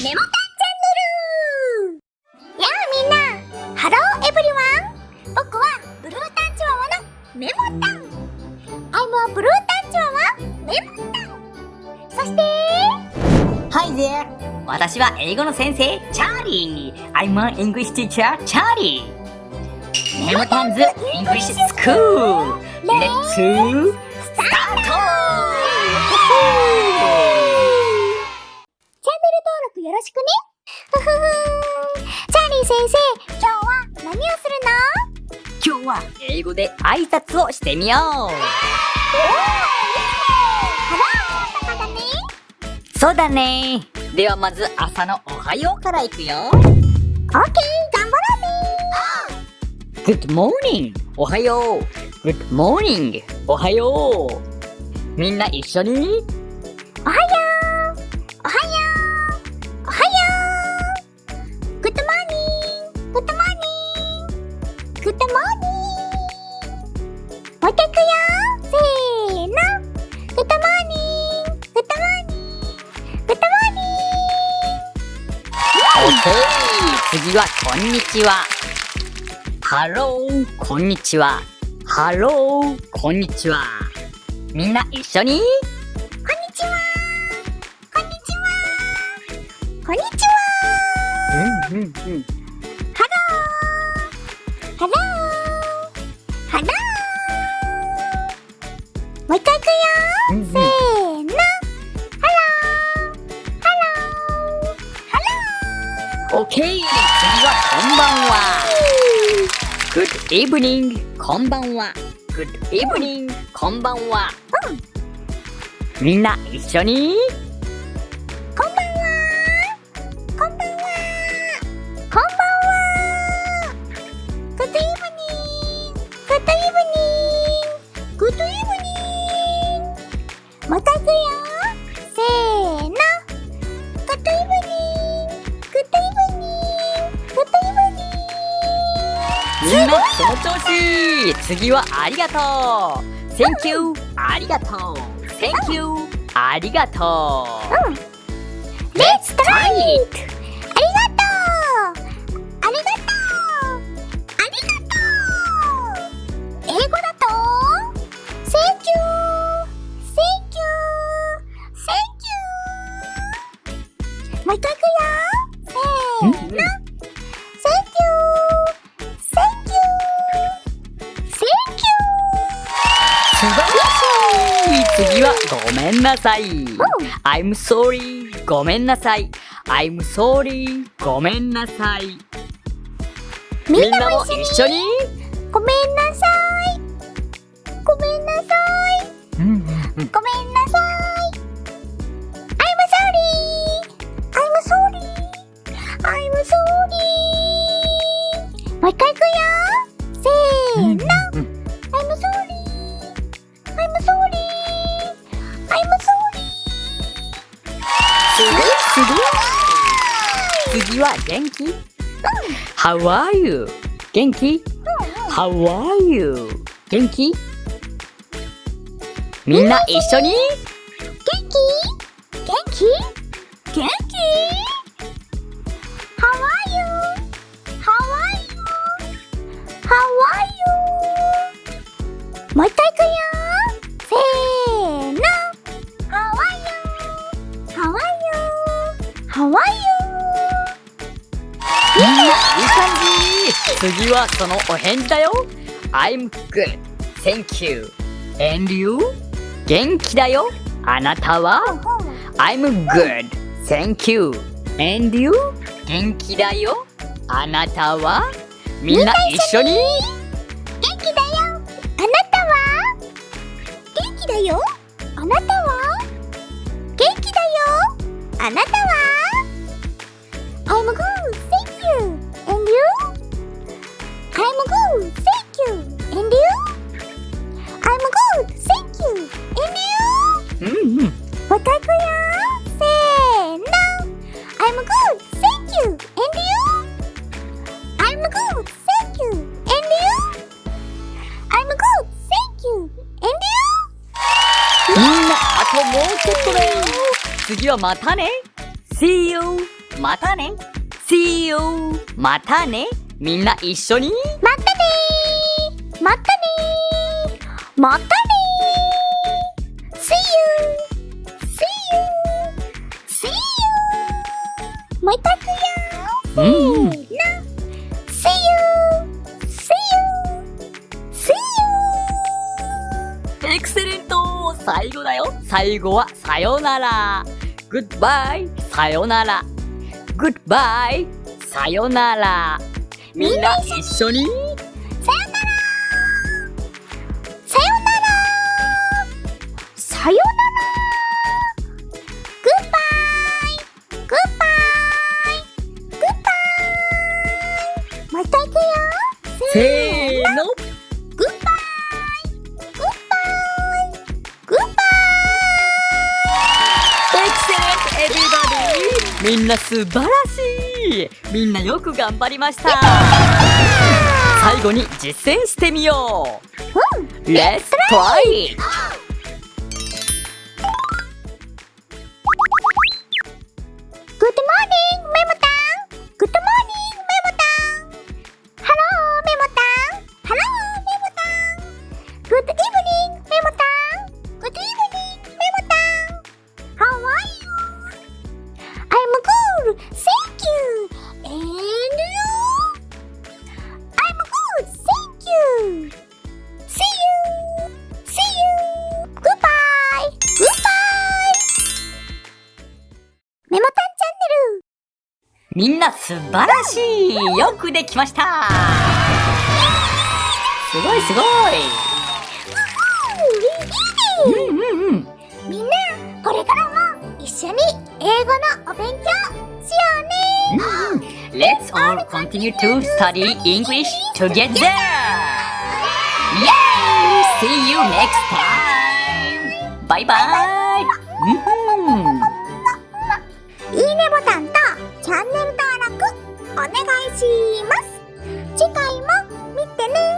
メモタンチャンネル。やあみんな。 Hello everyone。僕はブルータンチワワのメモタン。I'm a blue tan chihuahua メモタン。そして。Hi there! 私は英語の先生、チャーリー。I'm an English teacher, Charlieメモタン's English School! Let's 英語で挨拶をしてみよう。そうだね。ではまず朝のおはようからいくよ。オッケー頑張ろうね Good morning! おはよう。Good morning! おはよう。みんな一緒に？おはようう一回いくよせーのグッドモーニンググッドモーニンググッドモーニン OK! 次はこんにちは。 Hello、こんにちは。 Hello、こんにちは。みんな一緒にグこんにちはこんにちはこんにちはうんうんうん。Good evening! こんばんは。Good evening! こんばんは。みんな一緒にみんなその調子次はありがとう Thank you! ありがとう Thank you! ありがとう Let's try it! ありがとうありがとうありがとう英語だと Thank you! Thank you! Thank you! もう一回いくよせーの次はごめんなさい。I'm sorry ごめんなさい。I'm sorry ごめんなさい。みんなも一緒に？ごめんなさい。ごめんなさい。ごめんなさいすごいすごい次は元気 How are you? 元気 How are you? 元気みんな一緒に元気元気元気 How are you? How are you? How are you? もう一回いくよ次はそのお返事だよ。I'm good. Thank you. And you? 元気だよ。あなたは？I'm good. Thank you. And you? 元気だよ。あなたは？みんな一緒に？元気だよ。あなたは？元気だよ。あなたは？元気だよ。あなたは？だよ。次はまたね。See you. またね。See you. またね。みんな一緒に。またね。ーまたね。ーまたね。ー See you. See you. See you. もう一回いくよ。うん See you 最後だよ。最後はさよなら。Goodbye さよなら。Goodbye さよなら。みんな一緒に。さよなら。さよなら。さよなら。グッバイグッバイグッバイもう一回いくよ。せーみんな素晴らしい。みんなよく頑張りました。最後に実践してみよう。イうん!グッドモーニメモタンチャンネルみんな素晴らしいよくできましたすごいすごいうんうんうんみんなこれからも一緒に英語のお勉強しようね Let's all continue to study English together! Yay! See you next time! Bye bye! チャンネル登録お願いします。次回も見てね。